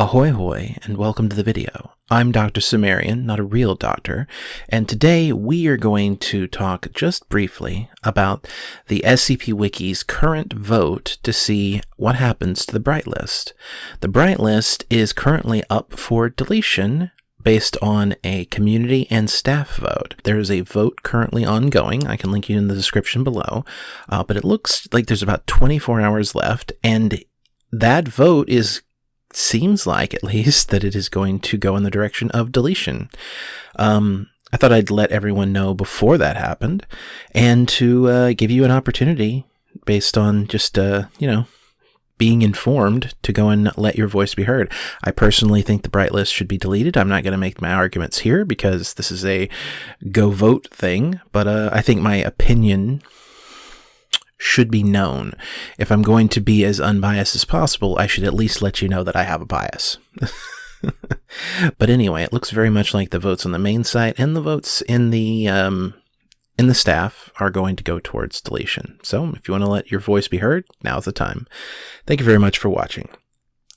Ahoy hoy and welcome to the video. I'm Dr. Cimmerian, not a real doctor, and today we are going to talk just briefly about the SCP Wiki's current vote to see what happens to the Bright List. The Bright List is currently up for deletion based on a community and staff vote. There is a vote currently ongoing. I can link you in the description below, uh, but it looks like there's about 24 hours left, and that vote is seems like, at least, that it is going to go in the direction of deletion. Um, I thought I'd let everyone know before that happened and to uh, give you an opportunity based on just, uh, you know, being informed to go and let your voice be heard. I personally think the bright list should be deleted. I'm not going to make my arguments here because this is a go vote thing, but uh, I think my opinion should be known. If I'm going to be as unbiased as possible, I should at least let you know that I have a bias. but anyway, it looks very much like the votes on the main site and the votes in the um, in the staff are going to go towards deletion. So if you want to let your voice be heard, now's the time. Thank you very much for watching.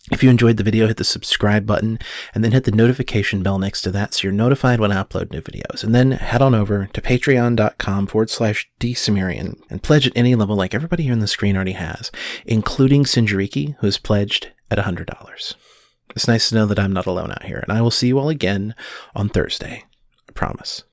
If you enjoyed the video, hit the subscribe button and then hit the notification bell next to that so you're notified when I upload new videos. And then head on over to patreon.com forward slash dsumerian and pledge at any level like everybody here on the screen already has, including Sinjariki, who has pledged at $100. It's nice to know that I'm not alone out here, and I will see you all again on Thursday. I promise.